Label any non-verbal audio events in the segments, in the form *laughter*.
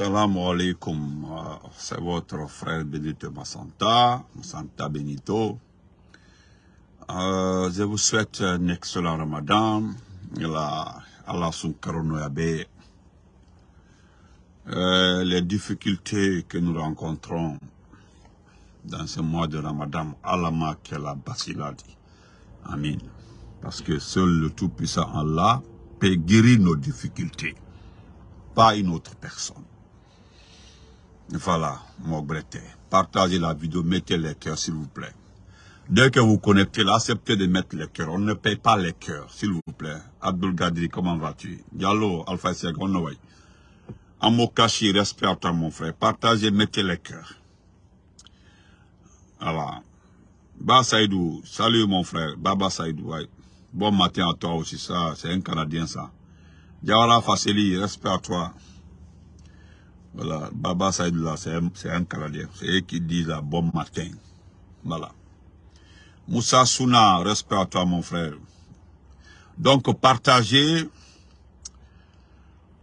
Salam alaikum, euh, c'est votre frère Benito Massanta, Massanta Benito. Euh, je vous souhaite un excellent ramadan. La, Allah. Euh, les difficultés que nous rencontrons dans ce mois de ramadan, Allah la basiladi. Amin. Parce que seul le Tout-Puissant Allah peut guérir nos difficultés, pas une autre personne. Voilà, mon breté. Partagez la vidéo, mettez les cœurs, s'il vous plaît. Dès que vous connectez là, acceptez de mettre les cœurs. On ne paye pas les cœurs, s'il vous plaît. Abdul Gadri, comment vas-tu? Diallo, Alpha Seg, on way. Amokashi, respect à toi, mon frère. Partagez, mettez les cœurs. Voilà. Ba Saïdou, salut mon frère. Baba Saïdou, ouais. Bon matin à toi aussi, ça, c'est un Canadien, ça. Diawara Fasseli, respect à toi. Voilà, Baba Saïdullah, c'est un, Canadien. C'est eux qui disent bon matin. Voilà. Moussa Souna, respect à toi, mon frère. Donc, partagez.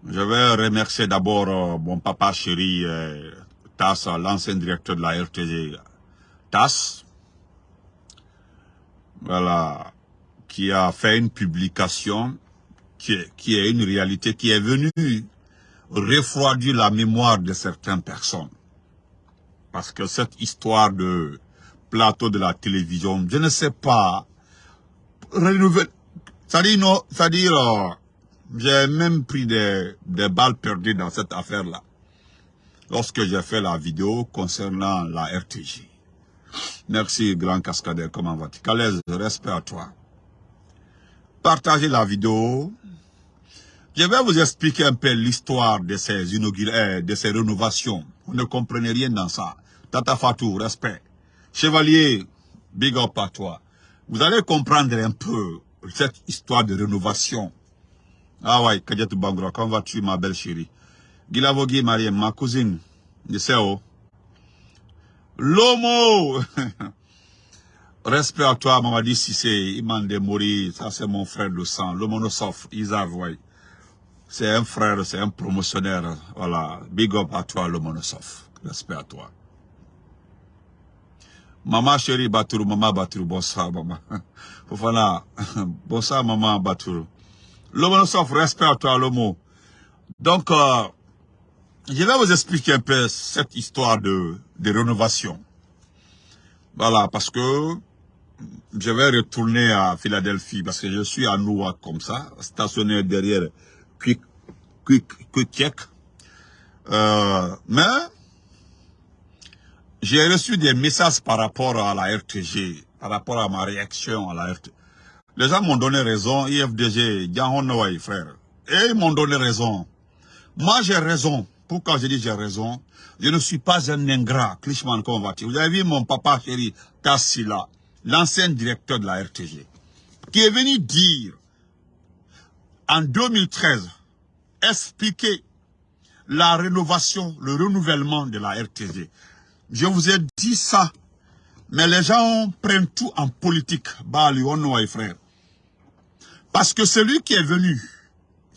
Je vais remercier d'abord euh, mon papa chéri, euh, TAS, l'ancien directeur de la RTG, TAS. Voilà. Qui a fait une publication qui est une réalité, qui est venue refroidir la mémoire de certaines personnes. Parce que cette histoire de plateau de la télévision, je ne sais pas, c'est-à-dire, c'est-à-dire, euh, j'ai même pris des, des balles perdues dans cette affaire-là. Lorsque j'ai fait la vidéo concernant la RTG. Merci, grand cascadeur, comment vas-tu? Respect à toi. Partagez la vidéo, je vais vous expliquer un peu l'histoire de ces euh, de ces rénovations. Vous ne comprenez rien dans ça. Tata Fatou, respect. Chevalier, big up à toi. Vous allez comprendre un peu cette histoire de rénovation. Ah ouais, Kadjatou Bangra, comment vas-tu ma belle chérie? Gilavogi Mariem, ma cousine, sais où. Lomo *laughs* Respect à toi, Mamadi Sissé, Iman Mori, ça c'est mon frère de sang, Lomo Nossof, Isav, ouais. C'est un frère, c'est un promotionnaire. Voilà. Big up à toi, le monosoph. Respect à toi. Maman chérie Batourou, maman Batourou, bonsoir maman. Fofana, *laughs* *laughs* bonsoir maman Batourou. Le respect à toi, le mot. Donc, euh, je vais vous expliquer un peu cette histoire de, de rénovation. Voilà, parce que je vais retourner à Philadelphie, parce que je suis à Newark comme ça, stationné derrière quick, quick, euh, mais j'ai reçu des messages par rapport à la RTG, par rapport à ma réaction à la RTG. Les gens m'ont donné raison, IFDG, Diahonaway, frère. Et ils m'ont donné raison. Moi, j'ai raison. Pourquoi je dis j'ai raison? Je ne suis pas un ingrat, Clichman, comment va Vous avez vu mon papa chéri, Tassila, l'ancien directeur de la RTG, qui est venu dire en 2013, expliquer la rénovation, le renouvellement de la RTG. Je vous ai dit ça, mais les gens prennent tout en politique. Bali, frère. Parce que celui qui est venu,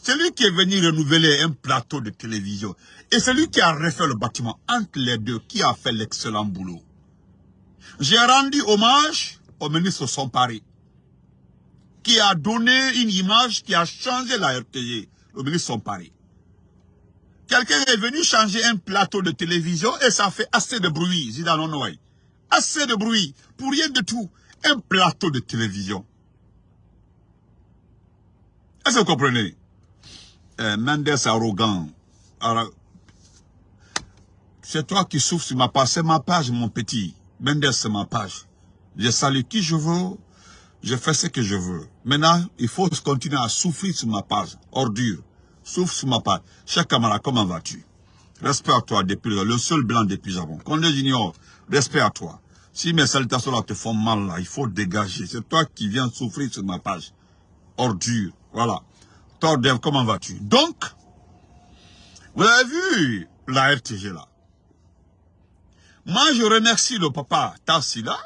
celui qui est venu renouveler un plateau de télévision, et celui qui a refait le bâtiment, entre les deux, qui a fait l'excellent boulot. J'ai rendu hommage au ministre Sompari qui a donné une image qui a changé la RTG. Le ministre sont paris. Quelqu'un est venu changer un plateau de télévision et ça fait assez de bruit, Zidane Assez de bruit, pour rien de tout. Un plateau de télévision. Est-ce que vous comprenez? Euh, Mendes arrogant. C'est toi qui souffres sur ma page. C'est ma page, mon petit. Mendes, c'est ma page. Je salue qui je veux, je fais ce que je veux. Maintenant, il faut continuer à souffrir sur ma page. Ordure. Souffre sur ma page. Cher camarade, comment vas-tu? Respect à toi depuis le seul blanc depuis Japon. Condé Junior, respect à toi. Si mes salutations te font mal il faut dégager. C'est toi qui viens souffrir sur ma page. Ordure. Voilà. Tordev, comment vas-tu? Donc, vous avez vu la RTG là. Moi, je remercie le papa Tassila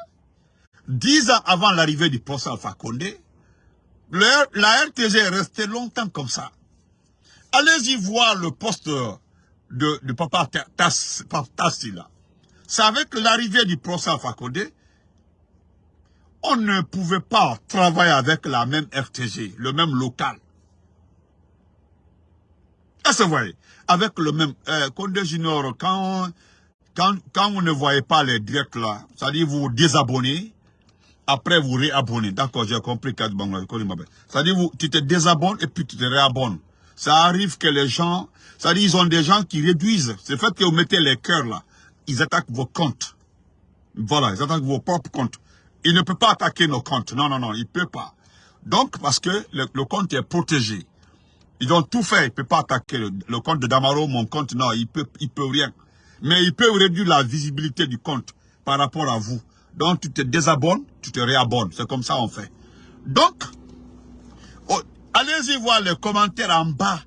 Dix ans avant l'arrivée du poste Alpha Condé, la RTG est restée longtemps comme ça. Allez-y voir le poste de, papa Tassila. C'est avec l'arrivée du procès Fakonde, on ne pouvait pas travailler avec la même RTG, le même local. Est-ce que vous voyez? Avec le même... Euh, Junior, quand, quand, quand vous ne voyez pas les directs là, c'est-à-dire vous désabonnez, après vous réabonnez. D'accord, j'ai compris, C'est-à-dire tu te désabonnes et puis tu te réabonnes. Ça arrive que les gens, c'est-à-dire ils ont des gens qui réduisent. C'est le fait que vous mettez les cœurs là, ils attaquent vos comptes. Voilà, ils attaquent vos propres comptes. Ils ne peuvent pas attaquer nos comptes. Non, non, non, ils ne peuvent pas. Donc, parce que le compte est protégé. Ils ont tout fait. Ils ne peuvent pas attaquer le, compte de Damaro, mon compte. Non, ils ne peuvent rien. Mais ils peuvent réduire la visibilité du compte par rapport à vous. Donc, tu te désabonnes, tu te réabonnes. C'est comme ça on fait. Donc, oh, allez-y voir les commentaires en bas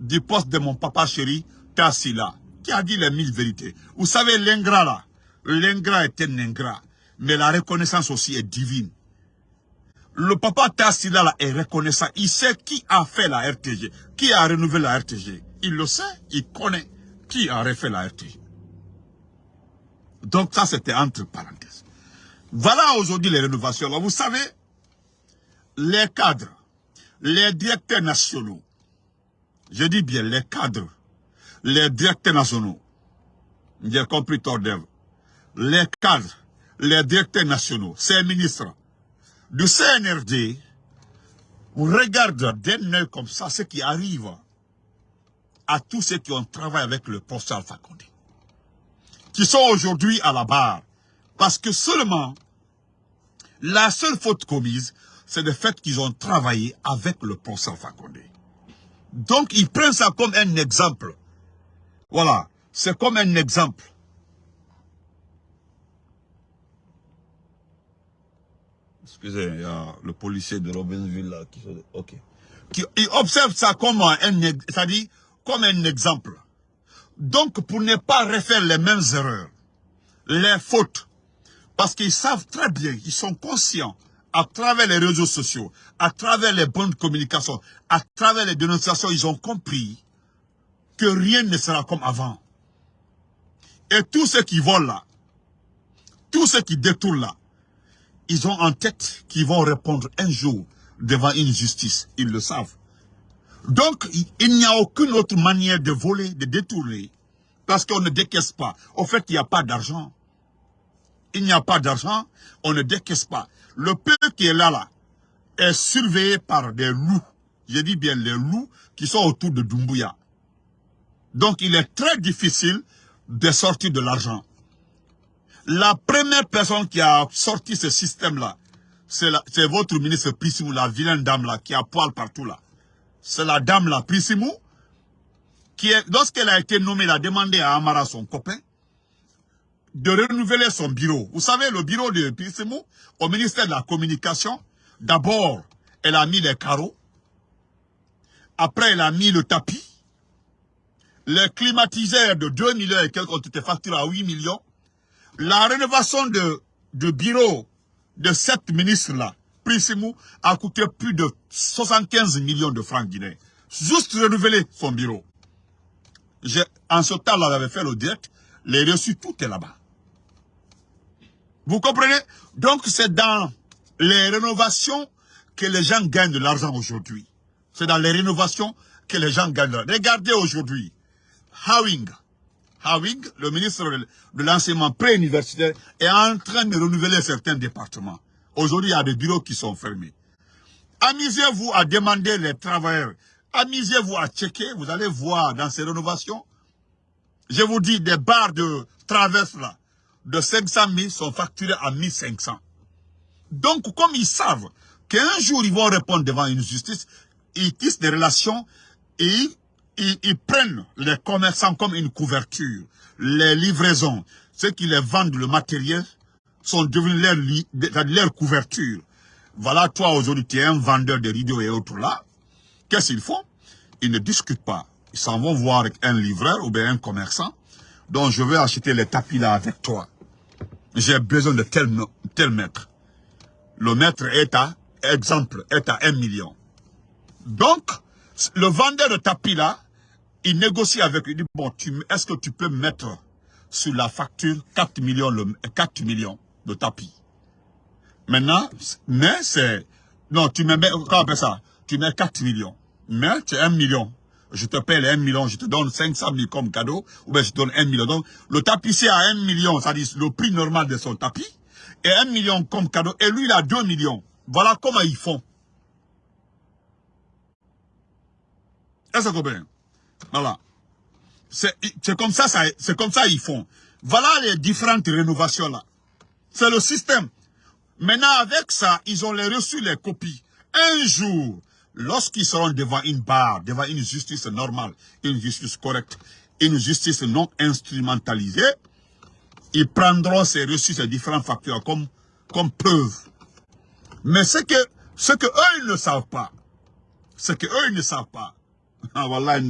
du poste de mon papa chéri, Tassila, qui a dit les mille vérités. Vous savez, l'ingrat là, l'ingrat est un ingrat, mais la reconnaissance aussi est divine. Le papa Tassila là est reconnaissant. Il sait qui a fait la RTG, qui a renouvelé la RTG. Il le sait, il connaît qui a refait la RTG. Donc ça, c'était entre parenthèses. Voilà aujourd'hui les rénovations. vous savez, les cadres, les directeurs nationaux, je dis bien les cadres, les directeurs nationaux, j'ai compris Tordev, les cadres, les directeurs nationaux, ces ministres, du CNRD regarde d'un œil comme ça ce qui arrive à tous ceux qui ont travaillé avec le professeur Alpha Condé, qui sont aujourd'hui à la barre. Parce que seulement, la seule faute commise, c'est le fait qu'ils ont travaillé avec le Alpha Condé. Donc, ils prennent ça comme un exemple. Voilà, c'est comme un exemple. Excusez, il y a le policier de Robinsville là qui, ok. qui il observe ça comme un, c'est-à-dire comme un exemple. Donc, pour ne pas refaire les mêmes erreurs, les fautes, parce qu'ils savent très bien, ils sont conscients, à travers les réseaux sociaux, à travers les bonnes communications, à travers les dénonciations, ils ont compris que rien ne sera comme avant. Et tous ceux qui volent là, tous ceux qui détournent là, ils ont en tête qu'ils vont répondre un jour devant une justice. Ils le savent. Donc, il n'y a aucune autre manière de voler, de détourner, parce qu'on ne décaisse pas. Au fait, il n'y a pas d'argent. Il n'y a pas d'argent, on ne décaisse pas. Le peuple qui est là, là, est surveillé par des loups. Je dis bien les loups qui sont autour de Dumbuya. Donc, il est très difficile de sortir de l'argent. La première personne qui a sorti ce système-là, c'est votre ministre Prissimou, la vilaine dame-là, qui a poil partout là. C'est la dame-là, Prissimou, qui, lorsqu'elle a été nommée, elle a demandé à Amara, son copain, de renouveler son bureau. Vous savez, le bureau de Prissimou, au ministère de la Communication, d'abord, elle a mis les carreaux. Après, elle a mis le tapis. Les climatiseurs de 2 millions et quelques ont été facturés à 8 millions. La rénovation de, de bureau de cette ministre-là, Prissimou, a coûté plus de 75 millions de francs guinéens. Juste renouveler son bureau. En ce temps-là, j'avais fait le direct, les reçus, tout est là-bas. Vous comprenez? Donc, c'est dans les rénovations que les gens gagnent de l'argent aujourd'hui. C'est dans les rénovations que les gens gagnent de l'argent. Regardez aujourd'hui, Howing, Hawing, le ministre de l'enseignement pré-universitaire, est en train de renouveler certains départements. Aujourd'hui, il y a des bureaux qui sont fermés. Amusez-vous à demander les travailleurs. Amusez-vous à checker. Vous allez voir dans ces rénovations. Je vous dis, des barres de traverse là, de 500 000 sont facturés à 1500. Donc, comme ils savent qu'un jour ils vont répondre devant une justice, ils tissent des relations et ils, prennent les commerçants comme une couverture. Les livraisons, ceux qui les vendent le matériel, sont devenus leur, couverture. Voilà, toi aujourd'hui, tu es un vendeur de rideaux et autres là. Qu'est-ce qu'ils font? Ils ne discutent pas. Ils s'en vont voir un livreur ou bien un commerçant. Donc, je vais acheter les tapis là avec toi. J'ai besoin de tel, tel mètre. Le mètre est à, exemple, est à un million. Donc, le vendeur de tapis là, Il négocie avec lui, il dit, bon, est-ce que tu peux mettre sur la facture 4 millions, le, 4 millions de tapis? Maintenant, mais c'est... Non, tu mets, comment on ça? Tu mets 4 millions. Mais tu as 1 million. Je te paye les 1 million, je te donne 500 000 comme cadeau, ou bien je te donne 1 million. Donc, le tapissier a 1 million, c'est-à-dire le prix normal de son tapis, et 1 million comme cadeau, et lui, il a 2 millions. Voilà comment ils font. Est-ce que Voilà. C'est comme ça, ça c'est comme ça ils font. Voilà les différentes rénovations là. C'est le système. Maintenant, avec ça, ils ont reçu les copies. Un jour, lorsqu'ils seront devant une barre, devant une justice normale, une justice correcte, une justice non instrumentalisée, ils prendront ces reçus, ces différents facteurs comme, comme preuve. Mais ce que, ce que eux, ils ne savent pas, ce que eux, ils ne savent pas, *laughs* voilà,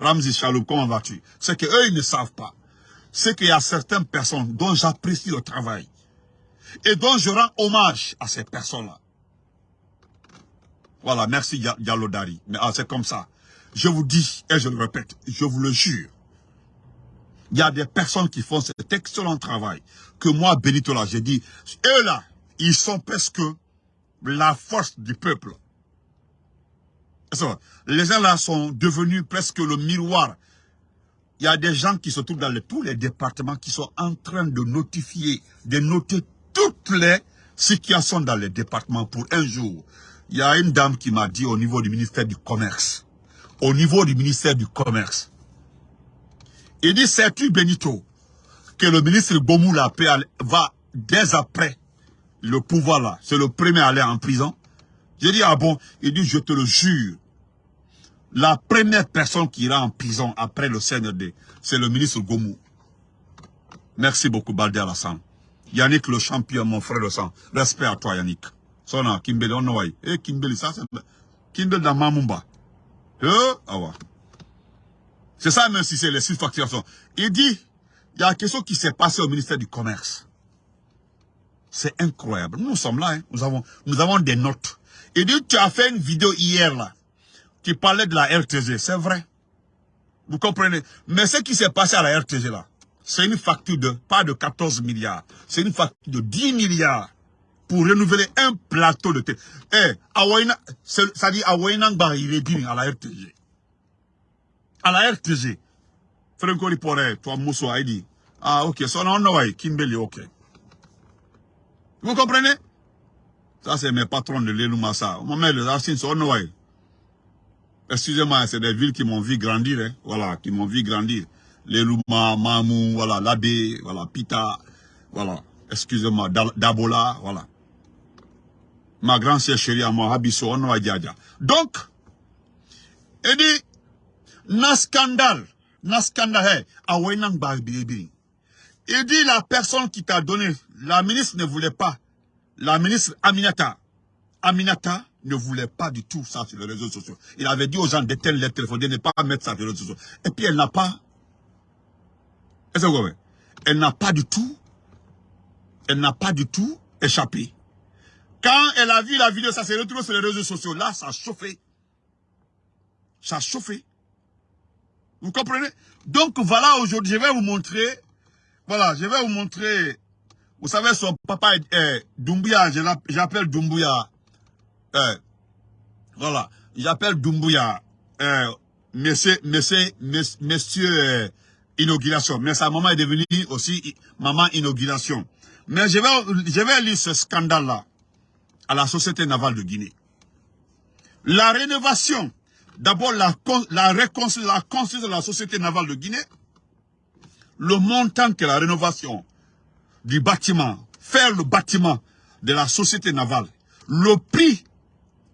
Ramzi Chaloub, comment vas-tu? Ce que eux, ils ne savent pas, c'est qu'il y a certaines personnes dont j'apprécie le travail et dont je rends hommage à ces personnes-là. Voilà, merci Yalodari. Mais ah, c'est comme ça. Je vous dis, et je le répète, je vous le jure, il y a des personnes qui font cet excellent travail que moi, Benito, là, j'ai dit, eux là, ils sont presque la force du peuple. Les gens là sont devenus presque le miroir. Il y a des gens qui se trouvent dans tous les départements qui sont en train de notifier, de noter toutes les situations dans les départements pour un jour. Il y a une dame qui m'a dit au niveau du ministère du Commerce, au niveau du ministère du Commerce, il dit, sais-tu Benito, que le ministre Bomou va dès après le pouvoir là, c'est le premier à aller en prison? J'ai dit, ah bon? Il dit, je te le jure, la première personne qui ira en prison après le CNRD, c'est le ministre Gomou. Merci beaucoup, Baldi Alassane. Yannick le champion, mon frère de sang. Respect à toi, Yannick. Sona, Kimbeli, on Eh, Kimbeli, ça, c'est... Kimbeli dans Mamumba. Eh, ah. C'est ça, même si c'est les six facturations. Il dit, il y a quelque chose qui s'est passé au ministère du Commerce. C'est incroyable. Nous sommes là, hein. nous, avons, nous avons des notes. Il dit, tu as fait une vidéo hier, là qui parlait de la RTG. C'est vrai. Vous comprenez? Mais ce qui s'est passé à la RTG là, c'est une facture de pas de 14 milliards. C'est une facture de 10 milliards pour renouveler un plateau de thé. Eh, ça dit Awainangba, il est à la RTG. À la RTG. Franco Ripore, toi Mousso a dit, ah ok, son nom Kimbeli, ok. Vous comprenez? Ça c'est mes patrons de l'Elumasa. Moment les Arsines, son nom Excusez-moi, c'est des villes qui m'ont vu grandir, hein. voilà, qui m'ont vu grandir. Les Luma, Mamou, voilà, Labé, voilà, Pita, voilà, excusez-moi, Dabola, voilà. Ma grand-sœur chérie à moi, Habiso, on Donc, il dit, na scandale, na scandale, Il dit la personne qui t'a donné, la ministre ne voulait pas, la ministre Aminata, Aminata, ne voulait pas du tout ça sur les réseaux sociaux. Il avait dit aux gens d'éteindre les téléphones, de ne pas mettre ça sur les réseaux sociaux. Et puis elle n'a pas... Elle n'a pas du tout... Elle n'a pas du tout échappé. Quand elle a vu la vidéo, ça s'est retrouvé sur les réseaux sociaux. Là, ça a chauffé. Ça a chauffé. Vous comprenez? Donc voilà, aujourd'hui, je vais vous montrer... Voilà, je vais vous montrer... Vous savez, son papa est Doumbouya, j'appelle Doumbouya euh, voilà, j'appelle Dumbuya, euh, monsieur, monsieur, monsieur, euh, inauguration. Mais sa maman est devenue aussi maman inauguration. Mais je vais, je vais lire ce scandale-là la Société navale de Guinée. La rénovation, d'abord la, la, la construction de la Société navale de Guinée, le montant que la rénovation du bâtiment, faire le bâtiment de la Société navale, le prix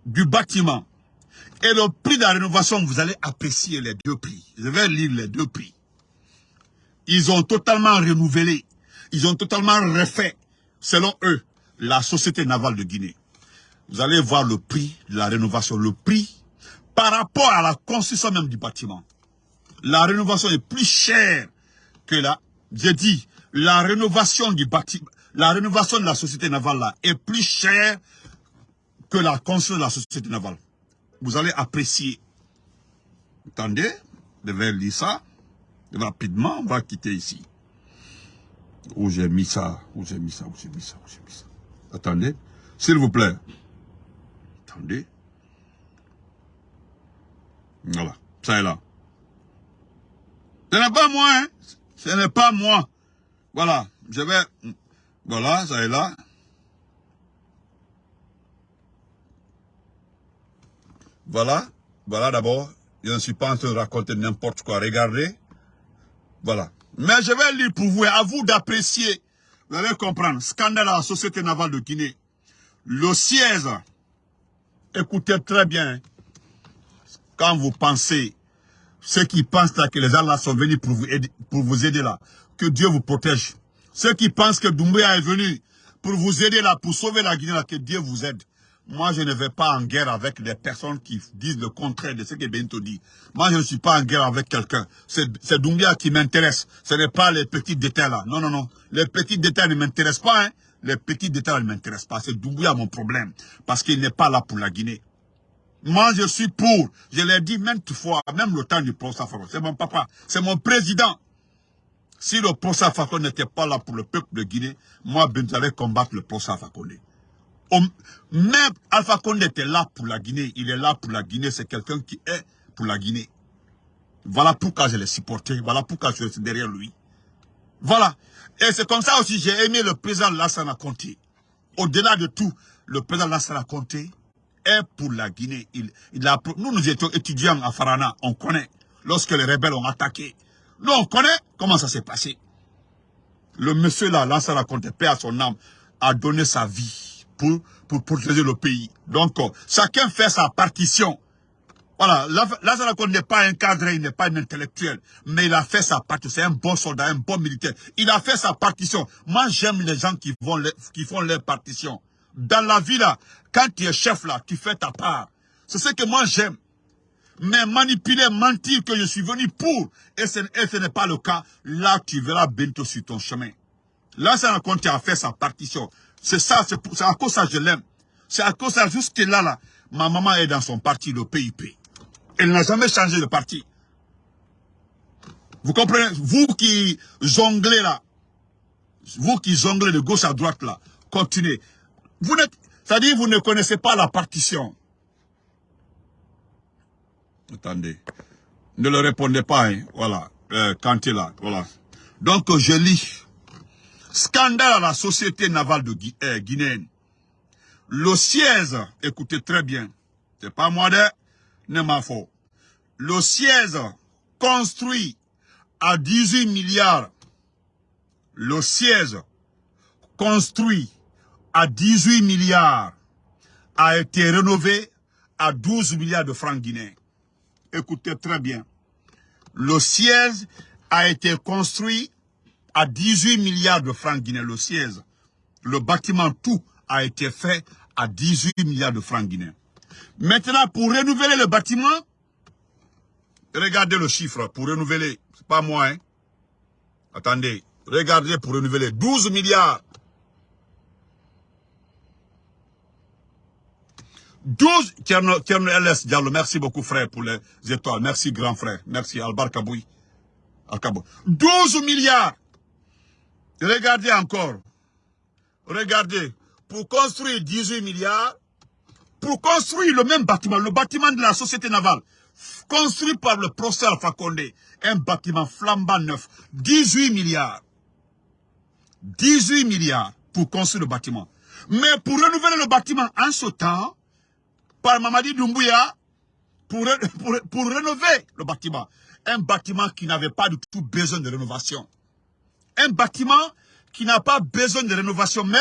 du bâtiment et le prix de la rénovation, vous allez apprécier les deux prix. Je vais lire les deux prix. Ils ont totalement renouvelé, ils ont totalement refait, selon eux, la Société navale de Guinée. Vous allez voir le prix de la rénovation, le prix par rapport à la construction même du bâtiment. La rénovation est plus chère que la... J'ai dit, la rénovation du bâtiment, la rénovation de la Société navale là est plus chère que la construction de la société navale. Vous allez apprécier. Attendez, je vais lire ça. Rapidement, on va quitter ici. Où j'ai mis ça, où j'ai mis ça, où j'ai mis ça, où j'ai mis ça. Attendez, s'il vous plaît. Voilà, ça est là. Ce n'est pas moi, hein. Ce n'est pas moi. Voilà, je vais... Voilà, ça est là. Voilà, voilà d'abord. Je ne suis pas en train de raconter n'importe quoi. Regardez. Voilà. Mais je vais lire pour vous à vous d'apprécier. Vous allez comprendre. Scandale à la Société navale de Guinée. Le siège. Écoutez très bien. Quand vous pensez, ceux qui pensent que les gens sont venus pour vous aider, pour vous aider là, que Dieu vous protège. Ceux qui pensent que Doumbouya est venu pour vous aider là, pour sauver la Guinée là, que Dieu vous aide. Moi, je ne vais pas en guerre avec des personnes qui disent le contraire de ce que Bento dit. Moi, je ne suis pas en guerre avec quelqu'un. C'est Doumbia qui m'intéresse. Ce n'est pas les petits détails là. Non, non, non. Les petits détails ne m'intéressent pas. Hein. Les petits détails ne m'intéressent pas. C'est Doumbia mon problème. Parce qu'il n'est pas là pour la Guinée. Moi, je suis pour. Je l'ai dit maintes fois, même le temps du procès C'est mon papa. C'est mon président. Si le procès n'était pas là pour le peuple de Guinée, moi, ben, j'allais combattre le Fakonde. Même Alpha Condé était là pour la Guinée. Il est là pour la Guinée. C'est quelqu'un qui est pour la Guinée. Voilà pourquoi je l'ai supporté. Voilà pourquoi je suis derrière lui. Voilà. Et c'est comme ça aussi j'ai aimé le président Lassana Conté. Au-delà de tout, le président Lassana Conté est pour la Guinée. Il, il nous, nous étions étudiants à Farana. On connaît. Lorsque les rebelles ont attaqué. Nous, on connaît comment ça s'est passé. Le monsieur là, Lassana Conté, paix à son âme, a donné sa vie pour, pour protéger le pays. Donc, chacun fait sa partition. Voilà, Lazare n'est pas un cadre, il n'est pas un intellectuel, mais il a fait sa partition. C'est un bon soldat, un bon militaire. Il a fait sa partition. Moi, j'aime les gens qui, vont qui font leur partition. Dans la vie, là, quand tu es chef, là, tu fais ta part. C'est ce que moi, j'aime. Mais manipuler, mentir que je suis venu pour, et ce, n'est pas le cas, là, tu verras bientôt sur ton chemin. Là, ça raconte, tu as fait sa partition. C'est ça, c'est à cause ça que je l'aime. C'est à cause ça, jusque là, là, ma maman est dans son parti, le PIP. Elle n'a jamais changé de parti. Vous comprenez? Vous qui jonglez là, vous qui jonglez de gauche à droite là, continuez. Vous n'êtes, c'est-à-dire vous ne connaissez pas la partition. Attendez. Ne le répondez pas, hein. voilà, euh, quand il là, voilà. Donc je lis. Scandale à la société navale de eh, Guinée. Le siège, écoutez très bien, c'est pas moi de, Le siège construit à 18 milliards, le siège construit à 18 milliards a été rénové à 12 milliards de francs guinéens. Écoutez très bien. Le siège a été construit à 18 milliards de francs guinéens, le siège. Le bâtiment, tout a été fait à 18 milliards de francs guinéens. Maintenant, pour renouveler le bâtiment, regardez le chiffre, pour renouveler, c'est pas moi, hein. Attendez, regardez pour renouveler, 12 milliards. 12, Tierno LS Diallo, merci beaucoup frère pour les étoiles, merci grand frère, merci Albar Kaboui. 12 milliards Regardez encore. Regardez. Pour construire 18 milliards, pour construire le même bâtiment, le bâtiment de la société navale, construit par le professeur Alpha un bâtiment flambant neuf, 18 milliards. 18 milliards pour construire le bâtiment. Mais pour renouveler le bâtiment en ce temps, par Mamadi Doumbouya, pour, *laughs* pour, pour rénover le bâtiment, un bâtiment qui n'avait pas du tout besoin de rénovation un bâtiment qui n'a pas besoin de rénovation. Mais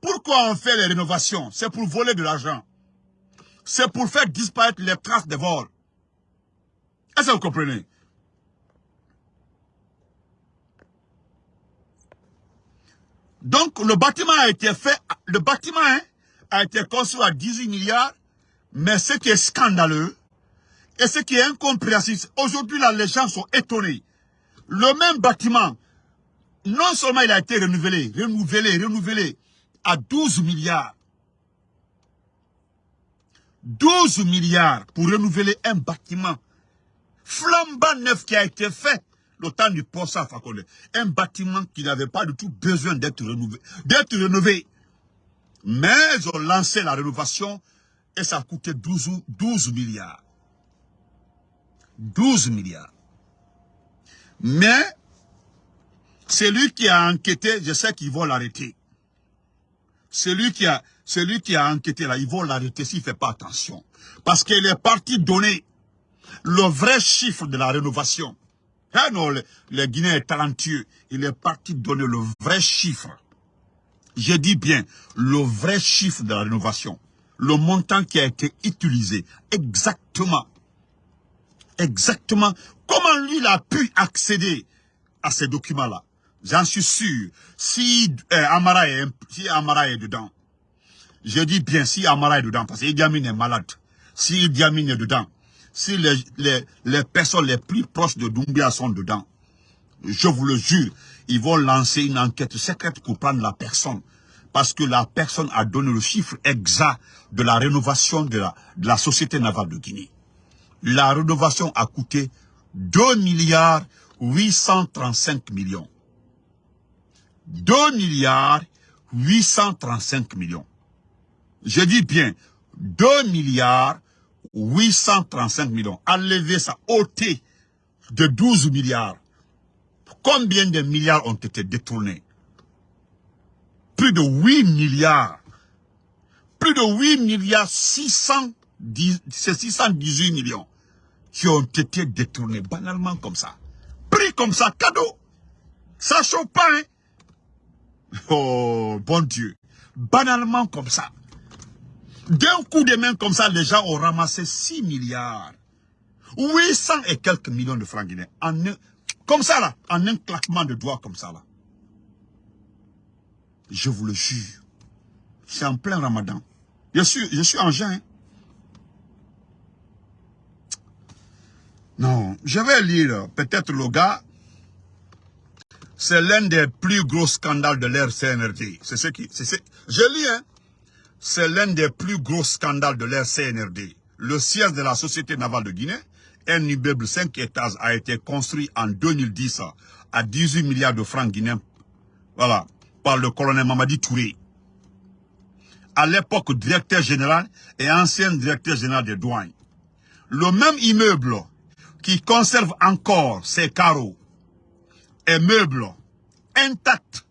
pourquoi on fait les rénovations? C'est pour voler de l'argent. C'est pour faire disparaître les traces de vol. Est-ce que vous comprenez? Donc, le bâtiment a été fait, le bâtiment hein, a été construit à 18 milliards, mais ce qui est scandaleux, et ce qui est incompréhensible, aujourd'hui les gens sont étonnés. Le même bâtiment non seulement il a été renouvelé, renouvelé, renouvelé à 12 milliards. 12 milliards pour renouveler un bâtiment flambant neuf qui a été fait le temps du poste à Fakole. Un bâtiment qui n'avait pas du tout besoin d'être. D'être rénové. Mais ils ont lancé la rénovation et ça a coûté 12, 12 milliards. 12 milliards. Mais, celui qui a enquêté, je sais qu'ils vont l'arrêter. Celui qui a, celui qui a enquêté là, ils vont l'arrêter s'il ne fait pas attention. Parce qu'il est parti donner le vrai chiffre de la rénovation. Ah non, le, le est talentueux. Il est parti donner le vrai chiffre. Je dis bien, le vrai chiffre de la rénovation. Le montant qui a été utilisé. Exactement. Exactement. Comment lui, il a pu accéder à ces documents-là? J'en suis sûr. Si euh, Amara, est, si Amara est dedans, je dis bien si Amara est dedans, parce qu'Idi Amin est malade. Si Idi Amin est dedans, si les, les, les personnes les plus proches de Doumbia sont dedans, je vous le jure, ils vont lancer une enquête secrète pour prendre la personne. Parce que la personne a donné le chiffre exact de la rénovation de la, de la Société navale de Guinée. La rénovation a coûté 2 milliards 835 millions. 2 milliards 835 millions. Je dis bien 2 milliards 835 millions. Enlever ça, ôter de 12 milliards. Combien de milliards ont été détournés? Plus de 8 milliards. Plus de 8 milliards 610, 618 millions qui ont été détournés banalement comme ça. Pris comme ça, cadeau. Ça chauffe pas, hein? Oh, bon Dieu. Banalement comme ça. D'un coup de main comme ça, les gens ont ramassé 6 milliards. 800 et quelques millions de francs guinéens. En un, comme ça là, en un claquement de doigts comme ça là. Je vous le jure. C'est en plein ramadan. Je suis, je suis en juin. Non, je vais lire peut-être le gars. C'est l'un des plus gros scandales de l'ère CNRD. C'est ce qui, je lis, hein. C'est l'un des plus gros scandales de l'ère CNRD. Le siège de la Société navale de Guinée, un immeuble 5 étages a été construit en 2010 à 18 milliards de francs guinéens. Voilà, par le colonel Mamadi Touré. À l'époque, directeur général et ancien directeur général des douanes. Le même immeuble qui conserve encore ses carreaux et meubles intacts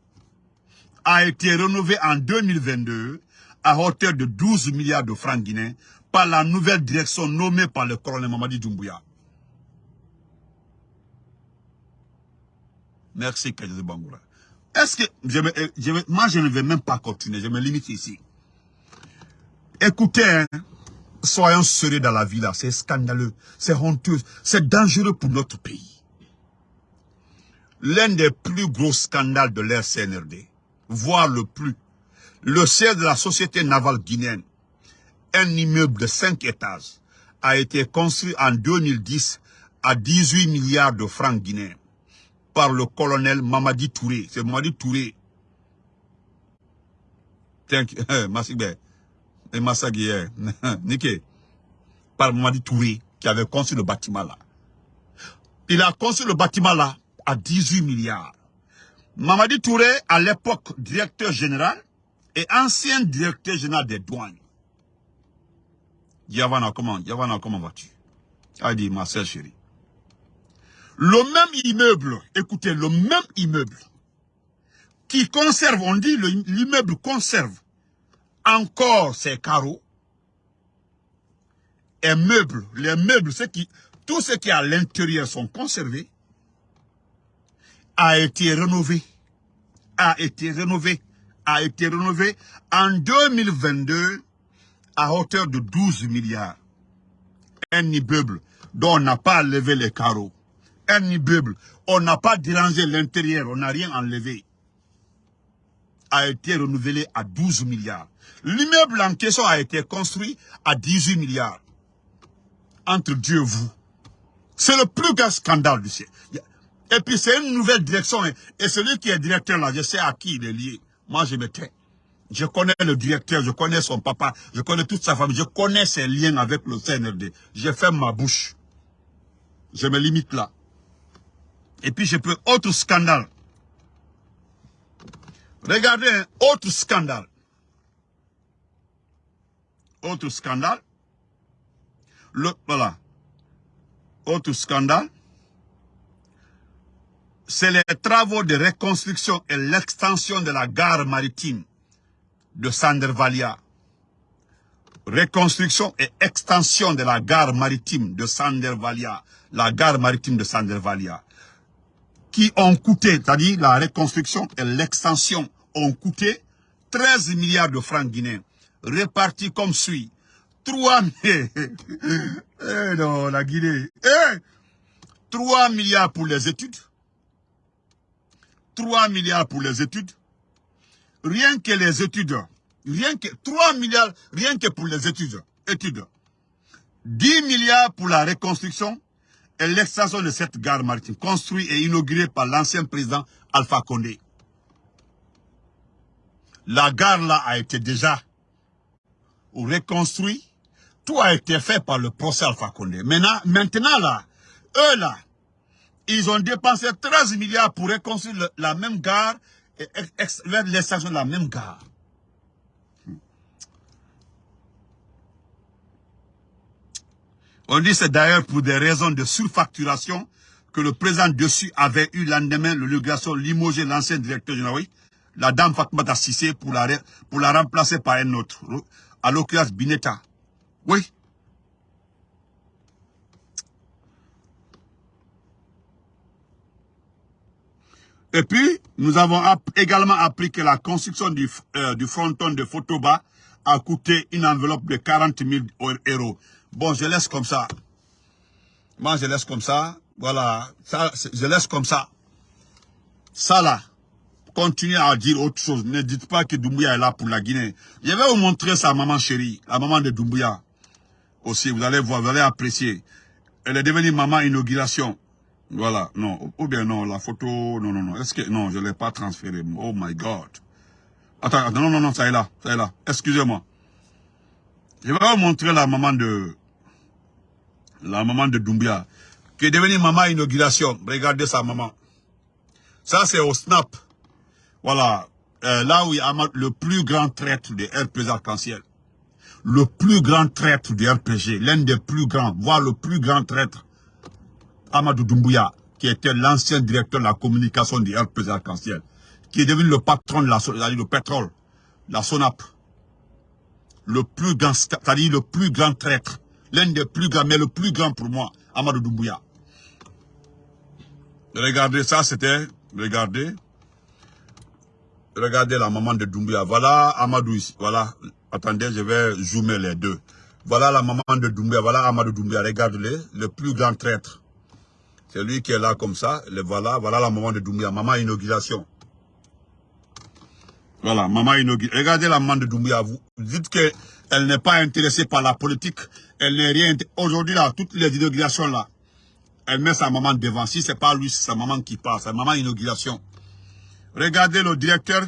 a été rénové en 2022 à hauteur de 12 milliards de francs guinéens par la nouvelle direction nommée par le colonel Mamadi Doumbouya. Merci, Kajose Bangoura. Est-ce que, me, moi je ne vais même pas continuer, je me limite ici. Écoutez, hein, soyons sérieux dans la vie là, c'est scandaleux, c'est honteux, c'est dangereux pour notre pays. L'un des plus gros scandales de l'ère CNRD, voire le plus, le siège de la Société navale guinéenne, un immeuble de 5 étages, a été construit en 2010 à 18 milliards de francs guinéens par le colonel Mamadi Touré. C'est Mamadi Touré. Thank. *laughs* Masigbe. Et. *laughs* Par Mamadi Touré qui avait construit le bâtiment là. Il a construit le bâtiment là à 18 milliards. Mamadi Touré, à l'époque directeur général et ancien directeur général des douanes. Yavana, comment, Yavana, comment vas-tu? A dit, ma sœur chérie. Le même immeuble, écoutez, le même immeuble qui conserve, on dit l'immeuble conserve encore ses carreaux et meubles, les meubles, qui, tout ce qui est à l'intérieur sont conservés, a été rénové, a été rénové, a été rénové en 2022 à hauteur de 12 milliards. Un immeuble dont on n'a pas levé les carreaux. Un immeuble, on n'a pas dérangé l'intérieur, on n'a rien enlevé. A été renouvelé à 12 milliards. L'immeuble en question a été construit à 18 milliards. Entre Dieu et vous. C'est le plus grand scandale du siècle. Et puis c'est une nouvelle direction. Et celui qui est directeur là, je sais à qui il est lié. Moi, je me tais. Je connais le directeur, je connais son papa, je connais toute sa famille, je connais ses liens avec le CNRD. Je ferme ma bouche. Je me limite là. Et puis je peux... Autre scandale. Regardez un autre scandale. Autre scandale. Le, voilà. Autre scandale. C'est les travaux de reconstruction et l'extension de la gare maritime de Sandervalia. Reconstruction et extension de la gare maritime de Sandervalia. La gare maritime de Sandervalia. Qui ont coûté, c'est-à-dire la reconstruction et l'extension ont coûté 13 milliards de francs guinéens. Répartis comme suit. 3 *laughs* eh non, la Guinée. Eh 3 milliards pour les études. 3 milliards pour les études. Rien que les études. Rien que 3 milliards, rien que pour les études. études. 10 milliards pour la reconstruction et l'extension de cette gare maritime, construite et inaugurée par l'ancien président Alpha Condé. La gare là a été déjà reconstruite. Tout a été fait par le procès Alpha Condé. Maintenant, maintenant là, eux là, ils ont dépensé 13 milliards pour reconstruire la même gare et l'extension de la même gare. On dit c'est d'ailleurs pour des raisons de surfacturation que le président dessus avait eu lendemain l'obligation limoger l'ancien directeur général, la dame Fatmata Sissé, pour la, pour la remplacer par un autre, à l'occurrence Bineta. Oui. Et puis, nous avons également appris que la construction du, euh, du fronton de Fotoba a coûté une enveloppe de 40 000 euros. Bon, je laisse comme ça. Moi, je laisse comme ça. Voilà. Je laisse comme ça. Ça, là. Continuez à dire autre chose. Ne dites pas que Doumbouya est là pour la Guinée. Je vais vous montrer sa maman chérie. La maman de Doumbouya. Aussi, vous allez voir, vous allez apprécier. Elle est devenue maman inauguration. Voilà, non. Ou bien non, la photo, non, non, non. Est-ce que, non, je ne l'ai pas transféré. Oh my God. Attends, attends, non, non, non, ça est là, ça est là. Excusez-moi. Je vais vous montrer la maman de, la maman de Doumbia, qui est devenue maman inauguration. Regardez sa maman. Ça, c'est au Snap. Voilà. Euh, là où il y a le plus grand traître de RPG Arc-en-Ciel. Le plus grand traître du RPG. L'un des plus grands, voire le plus grand traître. Amadou Doumbouya, qui était l'ancien directeur de la communication du RPG Arc-en-Ciel. Qui est devenu le patron de la, le pétrole. La SONAP. Le plus grand, c'est-à-dire le plus grand traître l'un des plus grands, mais le plus grand pour moi, Amadou Doumbouya. Regardez ça, c'était, regardez, regardez la maman de Doumbouya. Voilà Amadou ici, voilà, attendez, je vais zoomer les deux. Voilà la maman de Doumbouya, voilà Amadou Doumbouya, regardez-le, le plus grand traître. C'est lui qui est là comme ça, le voilà, voilà la maman de Doumbouya, maman inauguration. Voilà, maman inauguration. Regardez la maman de Doumbouya, vous dites que elle n'est pas intéressée par la politique, elle n'est rien. Aujourd'hui, là, toutes les inaugurations, là, elle met sa maman devant. Si c'est pas lui, c'est sa maman qui passe, sa maman inauguration. Regardez le directeur,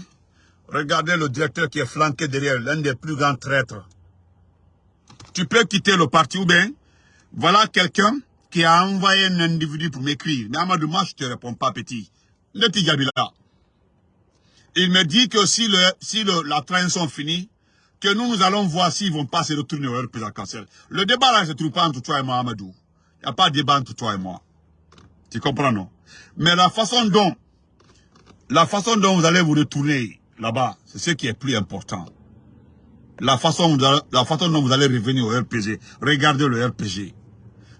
regardez le directeur qui est flanqué derrière, l'un des plus grands traîtres. Tu peux quitter le parti ou bien, voilà quelqu'un qui a envoyé un individu pour m'écrire. Mais Amadou, moi, je te réponds pas, petit. Le là. Il me dit que si, le, si la transition finit, que nous, nous allons voir s'ils vont pas se retourner au président cancer. Le débat là, ne se trouve pas entre toi et moi, Amadou. Il n'y a pas de débat entre toi et moi. Tu comprends, non? Mais la façon dont, la façon dont vous allez vous retourner là-bas, c'est ce qui est plus important. La façon, la façon dont vous allez revenir au RPG. Regardez le RPG.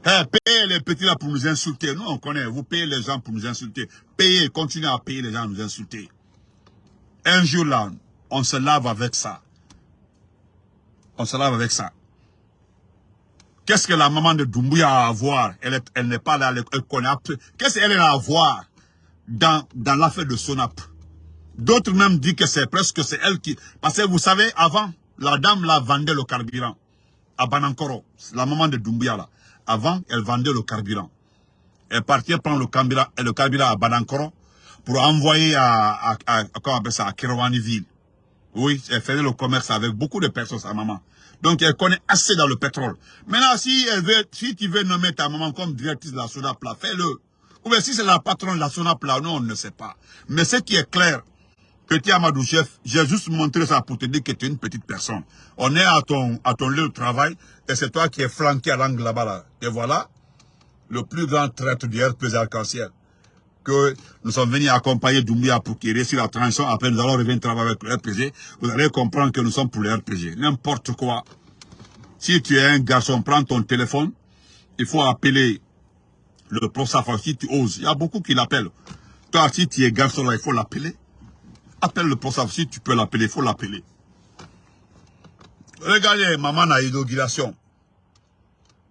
Hey, payez les petits là pour nous insulter. Nous, on connaît. Vous payez les gens pour nous insulter. Payez, continuez à payer les gens pour nous insulter. Un jour là, on se lave avec ça on se lave avec ça. Qu'est-ce que la maman de Doumbouya a à voir? Elle n'est pas là, elle, connaît. Qu'est-ce qu'elle a à voir dans, dans l'affaire de Sonap? D'autres même disent que c'est presque c'est elle qui... Parce que vous savez, avant, la dame la vendait le carburant à Banankoro. La maman de Doumbouya là. Avant, elle vendait le carburant. Elle partait prendre le carburant, le carburant à Banankoro pour envoyer à, à, à, ça, à Oui, elle faisait le commerce avec beaucoup de personnes, sa maman. Donc, elle connaît assez dans le pétrole. Maintenant, si, elle veut, si tu veux nommer ta maman comme directrice de la SONAPLA, fais-le. Ou bien si c'est la patronne de la SONAPLA, non, on ne sait pas. Mais ce qui est clair, Petit Amadou Chef, j'ai juste montré ça pour te dire que tu es une petite personne. On est à ton, à ton lieu de travail et c'est toi qui es flanqué à l'angle là-bas. Là. Et voilà le plus grand traître du RPG arc-en-ciel. Que nous sommes venus accompagner Doumbia pour qu'il réussisse la transition. Après, nous allons revenir travailler avec le RPG. Vous allez comprendre que nous sommes pour le RPG. N'importe quoi. Si tu es un garçon, prends ton téléphone. Il faut appeler le professeur si tu oses. Il y a beaucoup qui l'appellent. Toi, si tu es garçon là, il faut l'appeler. Appelle le professeur si tu peux l'appeler, il faut l'appeler. Regardez, maman a inauguration.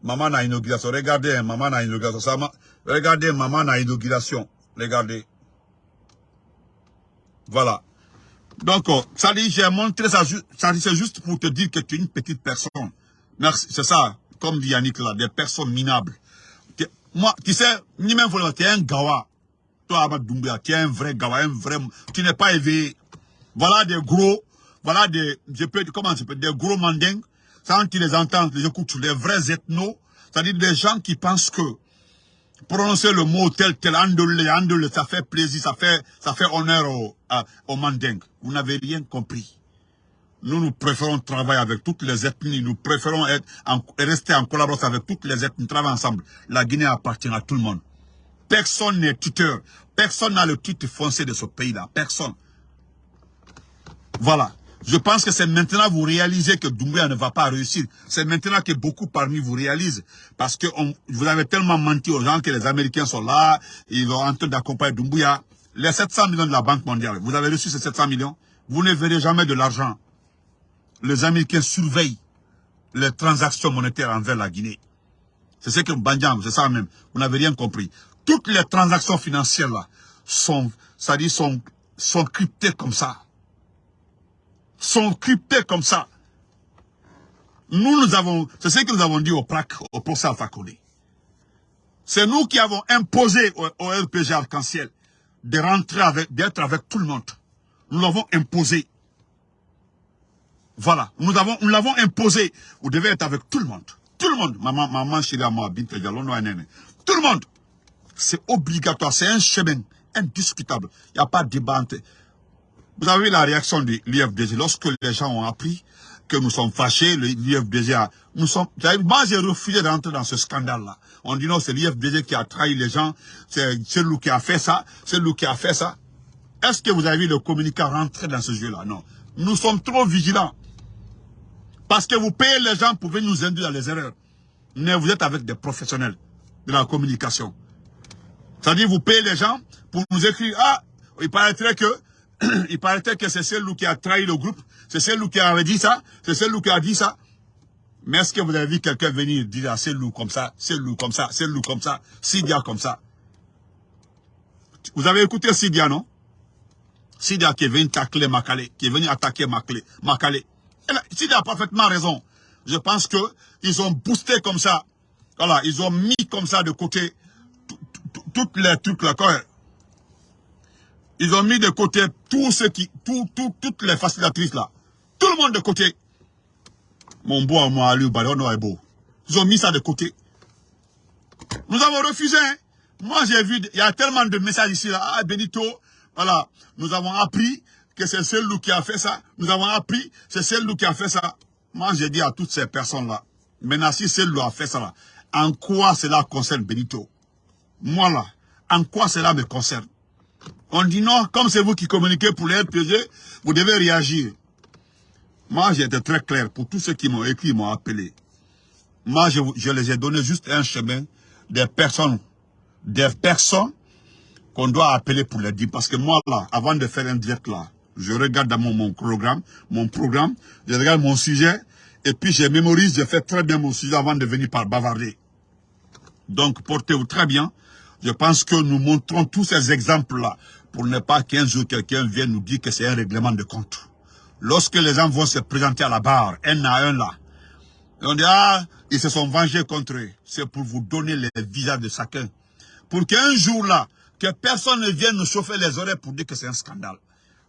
Maman a inauguration. Regardez, maman a inauguration. Regardez, maman a inauguration. Regardez. Voilà. Donc, euh, ça dit, j'ai montré ça, ça c'est juste pour te dire que tu es une petite personne. Merci, c'est ça, comme dit Yannick là, des personnes minables. Moi, tu sais, ni même tu es un gawa. Toi, Ahmad Doumbia, tu es un vrai gawa, un vrai, tu n'es pas éveillé. Voilà des gros, voilà des, je peux, comment je peux, des gros mandingues. Quand tu les entends, les écoutes, les vrais ethnos, c'est-à-dire des gens qui pensent que prononcer le mot tel, tel, andole, andole, ça fait plaisir, ça fait, ça fait honneur aux, aux mandingues. Vous n'avez rien compris. Nous, nous préférons travailler avec toutes les ethnies. Nous préférons être rester en collaboration avec toutes les ethnies. Travailler ensemble. La Guinée appartient à tout le monde. Personne n'est tuteur. Personne n'a le titre foncé de ce pays-là. Personne. Voilà. Je pense que c'est maintenant que vous réalisez que Doumbouya ne va pas réussir. C'est maintenant que beaucoup parmi vous réalisent. Parce que vous avez tellement menti aux gens que les Américains sont là, ils vont en train d'accompagner Doumbouya. Les 700 millions de la Banque mondiale, vous avez reçu ces 700 millions Vous ne verrez jamais de l'argent. Les Américains surveillent les transactions monétaires envers la Guinée. C'est ce que Bandiam, c'est ça même. Vous n'avez rien compris. Toutes les transactions financières là sont, ça dit, sont, sont cryptées comme ça sont cryptés comme ça. Nous, nous avons, c'est ce que nous avons dit au PRAC, au procès Alpha C'est nous qui avons imposé au, RPG Arc-en-Ciel de rentrer avec, d'être avec tout le monde. Nous l'avons imposé. Voilà. Nous nous l'avons imposé. Vous devez être avec tout le monde. Tout le monde. Maman, Tout le monde. C'est obligatoire. C'est un chemin indiscutable. Il n'y a pas de débat. Vous avez la réaction de l'IFDG lorsque les gens ont appris que nous sommes fâchés, l'IFDG a... Nous sommes, moi, j'ai refusé d'entrer dans ce scandale-là. On dit non, c'est l'IFDG qui a trahi les gens, c'est lui qui a fait ça, c'est lui qui a fait ça. Est-ce que vous avez vu le communiqué rentrer dans ce jeu-là? Non. Nous sommes trop vigilants. Parce que vous payez les gens pour venir nous induire dans les erreurs. Mais vous êtes avec des professionnels de la communication. C'est-à-dire, vous payez les gens pour nous écrire, ah, il paraîtrait que *clears throat* il paraît que c'est celui qui a trahi le groupe, c'est celui qui avait dit ça, c'est celui qui a dit ça. Mais est-ce que vous avez vu quelqu'un venir dire à c'est loup comme ça, loup comme ça, loup comme ça, Sidia comme ça? Vous avez écouté Sidia, non? Sidia qui est venu tacler Makale, qui est venu attaquer Makale. Sidia a parfaitement raison. Je pense que ils ont boosté comme ça. Voilà, ils ont mis comme ça de côté les trucs là. Ils ont mis de côté tout ce qui, tout, tout, toutes les facilitatrices là. Tout le monde de côté. Mon beau, moi, lui, est beau. Ils ont mis ça de côté. Nous avons refusé. Hein. Moi, j'ai vu, il y a tellement de messages ici, là. Ah, Benito, voilà. Nous avons appris que c'est celui qui a fait ça. Nous avons appris, c'est celui qui a fait ça. Moi, j'ai dit à toutes ces personnes-là, maintenant, si celui a fait ça, en quoi cela concerne Benito? Moi, là, en quoi cela me concerne? On dit non, comme c'est vous qui communiquez pour les RPG, vous devez réagir. Moi, j'ai été très clair pour tous ceux qui m'ont écrit, m'ont appelé. Moi, je, les ai donné juste un chemin des personnes, des personnes qu'on doit appeler pour les dire. Parce que moi, là, avant de faire un direct là, je regarde dans mon, mon programme, mon programme, je regarde mon sujet, et puis je mémorise, je fais très bien mon sujet avant de venir par bavarder. Donc, portez-vous très bien. Je pense que nous montrons tous ces exemples-là pour ne pas qu'un jour quelqu'un vienne nous dire que c'est un règlement de compte. Lorsque les gens vont se présenter à la barre, un à un là, on dit, ah, ils se sont vengés contre eux. C'est pour vous donner les visages de chacun. Pour qu'un jour là, que personne ne vienne nous chauffer les oreilles pour dire que c'est un scandale.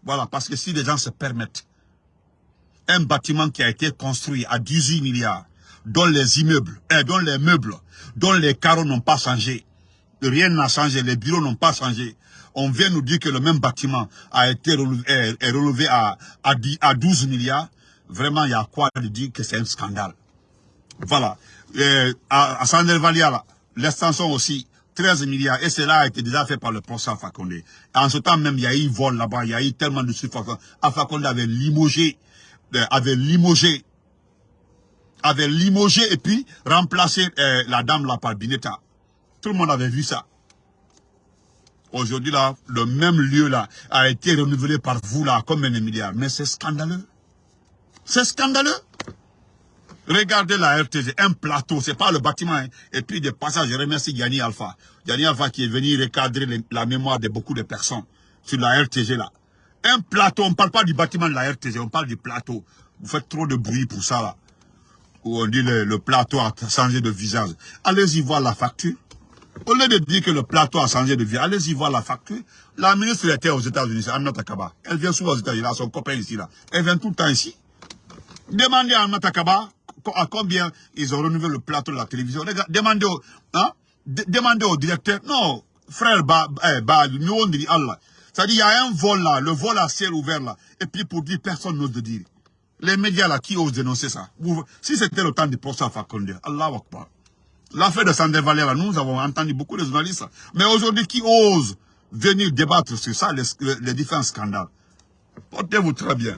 Voilà, parce que si les gens se permettent, un bâtiment qui a été construit à 18 milliards, dont les immeubles, eh, dont les meubles, dont les carreaux n'ont pas changé. Rien n'a changé, les bureaux n'ont pas changé. On vient nous dire que le même bâtiment a été relevé, relevé à, à, 10 à 12 milliards. Vraiment, il y a quoi de dire que c'est un scandale. Voilà. Euh, à, à l'extension aussi, 13 milliards. Et cela a été déjà fait par le professeur Fakonde. En ce temps même, il y a eu vol là-bas, il y a eu tellement de surface. Fakonde avait limogé, avait limogé, avait limogé et puis remplacé euh, la dame là par Bineta. Tout le monde avait vu ça. Aujourd'hui là, le même lieu là a été renouvelé par vous là comme un milliard. Mais c'est scandaleux. C'est scandaleux. Regardez la RTG, un plateau, c'est pas le bâtiment. Hein. Et puis des passages, je remercie Yanni Alpha. Yanni Alpha qui est venu recadrer la mémoire de beaucoup de personnes sur la RTG là. Un plateau, on ne parle pas du bâtiment de la RTG, on parle du plateau. Vous faites trop de bruit pour ça là. Où on dit le, le plateau a changé de visage. Allez-y voir la facture. Au lieu de dire que le plateau a changé de vie, allez-y voir la facture. La ministre était aux États-Unis, Anna Takaba. Elle vient souvent aux États-Unis, elle a son copain ici là. Elle vient tout le temps ici. Demandez à Anna Takaba à combien ils ont renouvelé le plateau de la télévision. Demandez au, hein, demandez au directeur. Non, frère eh, nous on dit Allah. C'est-à-dire, il y a un vol là, le vol à ciel ouvert là. Et puis pour dire, personne n'ose de dire. Les médias là, qui osent dénoncer ça? Si c'était le temps du procès à Fakonde, Allah Akbar. L'affaire de Sandé Valère, nous avons entendu beaucoup de journalistes. Mais aujourd'hui, qui ose venir débattre sur ça, les, différents scandales? Portez-vous très bien.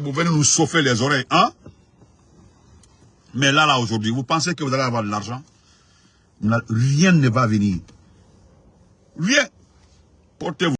Vous venez nous chauffer les oreilles, hein? Mais là, là, aujourd'hui, vous pensez que vous allez avoir de l'argent? Rien ne va venir. Rien. Portez-vous.